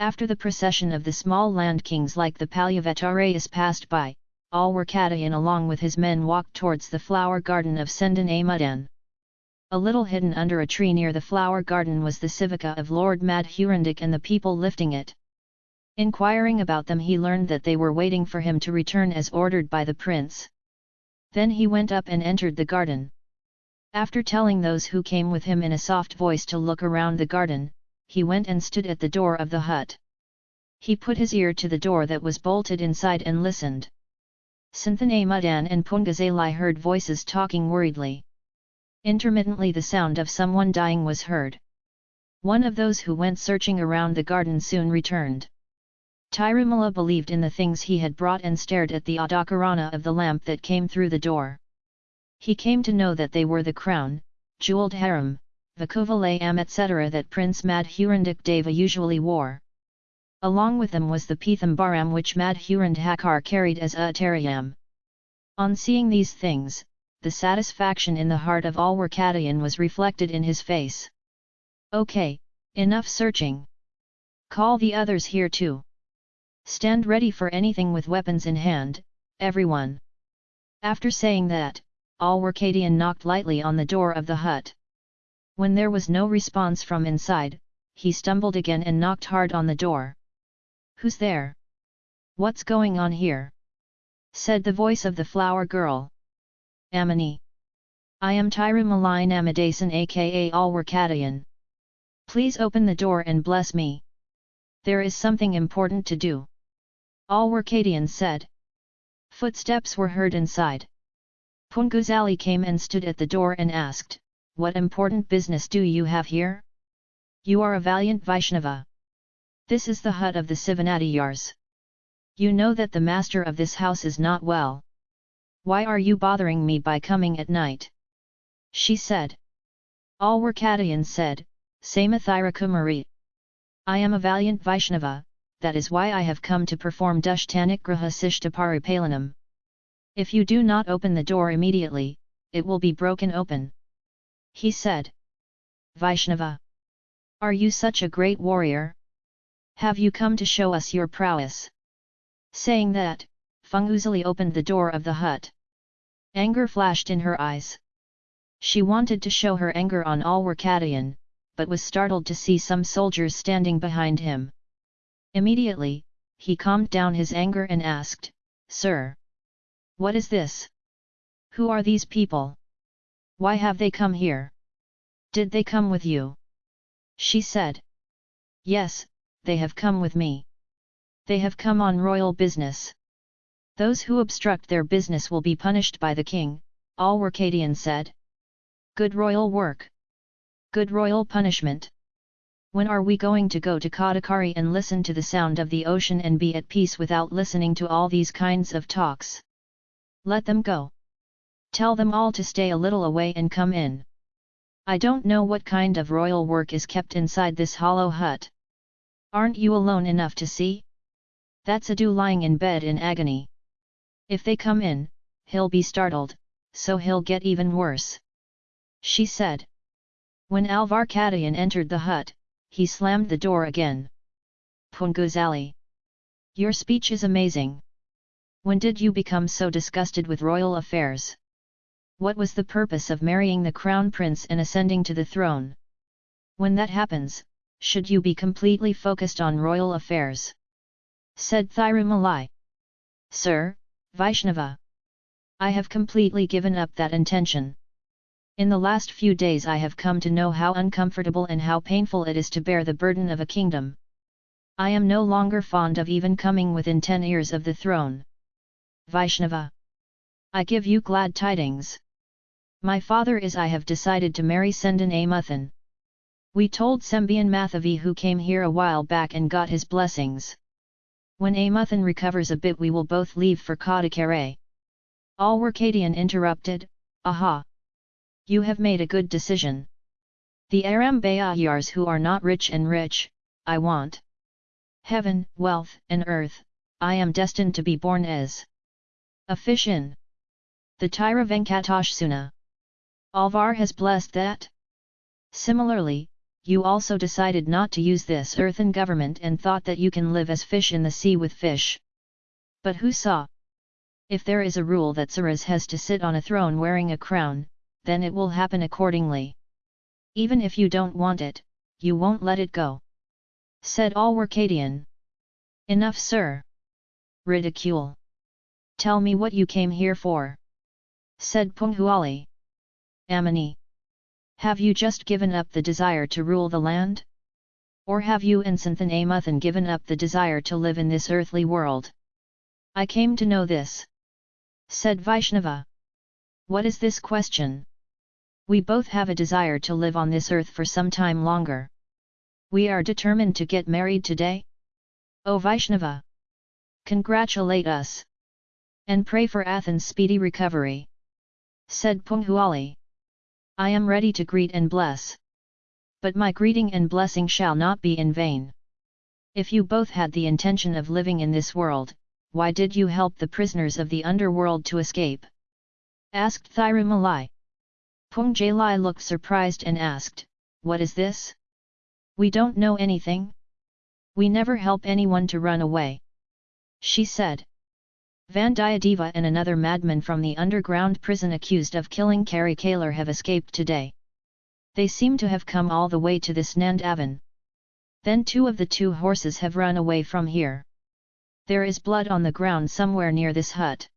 After the procession of the small land kings like the Palyavatarayas passed by, Alwarkadayan along with his men walked towards the flower garden of Sendan Amudan. A little hidden under a tree near the flower garden was the civica of Lord Madhurandak and the people lifting it. Inquiring about them he learned that they were waiting for him to return as ordered by the prince. Then he went up and entered the garden. After telling those who came with him in a soft voice to look around the garden, he went and stood at the door of the hut. He put his ear to the door that was bolted inside and listened. Santhanay Mudan and Pungazalai heard voices talking worriedly. Intermittently the sound of someone dying was heard. One of those who went searching around the garden soon returned. Tirumala believed in the things he had brought and stared at the Adakarana of the lamp that came through the door. He came to know that they were the crown, jewelled harem, Vakuvalayam etc. that Prince Madhurandak Deva usually wore. Along with them was the Pithambaram which Madhurandhakar carried as a Atarayam. On seeing these things, the satisfaction in the heart of all Alwarkadayan was reflected in his face. Okay, enough searching. Call the others here too. Stand ready for anything with weapons in hand, everyone. After saying that, all Alwarkadian knocked lightly on the door of the hut. When there was no response from inside, he stumbled again and knocked hard on the door. Who's there? What's going on here? said the voice of the flower girl. Amini. I am Tirumalai Namadasan aka Alwarkadayan. Please open the door and bless me. There is something important to do. Alwarkadian said. Footsteps were heard inside. Punguzali came and stood at the door and asked, what important business do you have here? You are a valiant Vaishnava. This is the hut of the Sivanadiyars. You know that the master of this house is not well. Why are you bothering me by coming at night? She said. Alwarkadayan said, Samathira Kumari. I am a valiant Vaishnava, that is why I have come to perform Dushtanigraha Sishtaparipalanam. If you do not open the door immediately, it will be broken open. He said. Vaishnava. Are you such a great warrior? Have you come to show us your prowess? Saying that, Punguzali opened the door of the hut. Anger flashed in her eyes. She wanted to show her anger on Alwarkadayan, but was startled to see some soldiers standing behind him. Immediately, he calmed down his anger and asked, Sir! What is this? Who are these people? Why have they come here? Did they come with you? She said. Yes, they have come with me. They have come on royal business. Those who obstruct their business will be punished by the king, Alwarkadian said. Good royal work. Good royal punishment. When are we going to go to Kadakari and listen to the sound of the ocean and be at peace without listening to all these kinds of talks? Let them go. Tell them all to stay a little away and come in. I don't know what kind of royal work is kept inside this hollow hut. Aren't you alone enough to see? That's Adu lying in bed in agony. If they come in, he'll be startled, so he'll get even worse. She said. When Alvar Alvarkadayan entered the hut, he slammed the door again. Punguzali. Your speech is amazing. When did you become so disgusted with royal affairs? What was the purpose of marrying the crown prince and ascending to the throne? When that happens, should you be completely focused on royal affairs? Said Thirumalai. Sir, Vaishnava. I have completely given up that intention. In the last few days I have come to know how uncomfortable and how painful it is to bear the burden of a kingdom. I am no longer fond of even coming within ten years of the throne. Vaishnava. I give you glad tidings. My father is I have decided to marry Sendan Amuthan. We told Sembian Mathavi who came here a while back and got his blessings. When Amuthan recovers a bit we will both leave for Kadakare. Alwarkadian interrupted, Aha! You have made a good decision. The Aram Arambayayars who are not rich and rich, I want. Heaven, wealth, and earth, I am destined to be born as. A fish in. The Tira Venkatashsuna. Alvar has blessed that? Similarly, you also decided not to use this earthen government and thought that you can live as fish in the sea with fish. But who saw? If there is a rule that Saras has to sit on a throne wearing a crown, then it will happen accordingly. Even if you don't want it, you won't let it go. Said Alwarkadian. Enough sir. Ridicule. Tell me what you came here for. Said Punghuali. Amani. Have you just given up the desire to rule the land? Or have you and Santhan Amuthan given up the desire to live in this earthly world? I came to know this. Said Vaishnava. What is this question? We both have a desire to live on this earth for some time longer. We are determined to get married today? O Vaishnava! Congratulate us! And pray for Athan's speedy recovery. Said Punghuali. I am ready to greet and bless. But my greeting and blessing shall not be in vain. If you both had the intention of living in this world, why did you help the prisoners of the underworld to escape? Asked Thirumalai. Pung Jalai looked surprised and asked, What is this? We don't know anything? We never help anyone to run away. She said. Vandiyadeva and another madman from the underground prison accused of killing Kari Kalar have escaped today. They seem to have come all the way to this Nandavan. Then two of the two horses have run away from here. There is blood on the ground somewhere near this hut.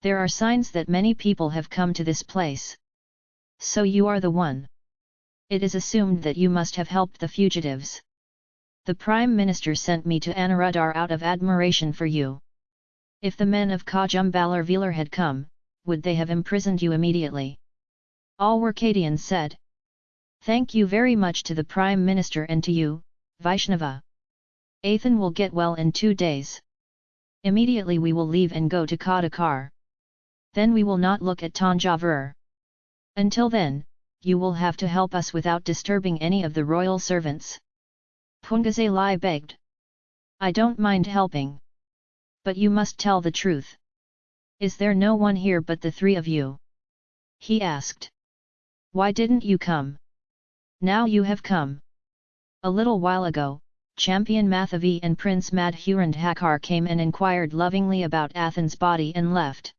There are signs that many people have come to this place. So you are the one. It is assumed that you must have helped the fugitives. The Prime Minister sent me to Anuruddhar out of admiration for you. If the men of Kajumbalar Velar had come, would they have imprisoned you immediately? All Alwarkadian said. Thank you very much to the Prime Minister and to you, Vaishnava. Athan will get well in two days. Immediately we will leave and go to Kadakar. Then we will not look at Tanjavur. Until then, you will have to help us without disturbing any of the royal servants. Pungazalai begged. I don't mind helping. But you must tell the truth. Is there no one here but the three of you? He asked. Why didn't you come? Now you have come. A little while ago, Sembian Mathavi and Prince Madhurandhakar came and inquired lovingly about Athan's body and left.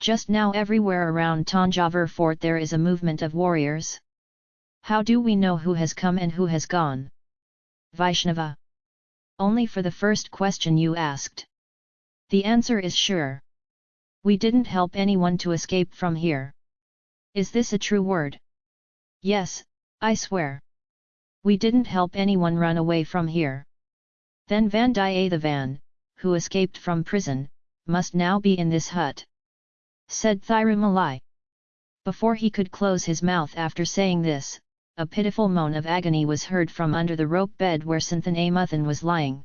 Just now everywhere around Tanjavur fort there is a movement of warriors. How do we know who has come and who has gone? Vaishnava. Only for the first question you asked. The answer is sure. We didn't help anyone to escape from here. Is this a true word? Yes, I swear. We didn't help anyone run away from here. Then Vandiyathevan, who escaped from prison, must now be in this hut. Said Thirumalai. Before he could close his mouth after saying this, a pitiful moan of agony was heard from under the rope bed where Santhanamuthan was lying.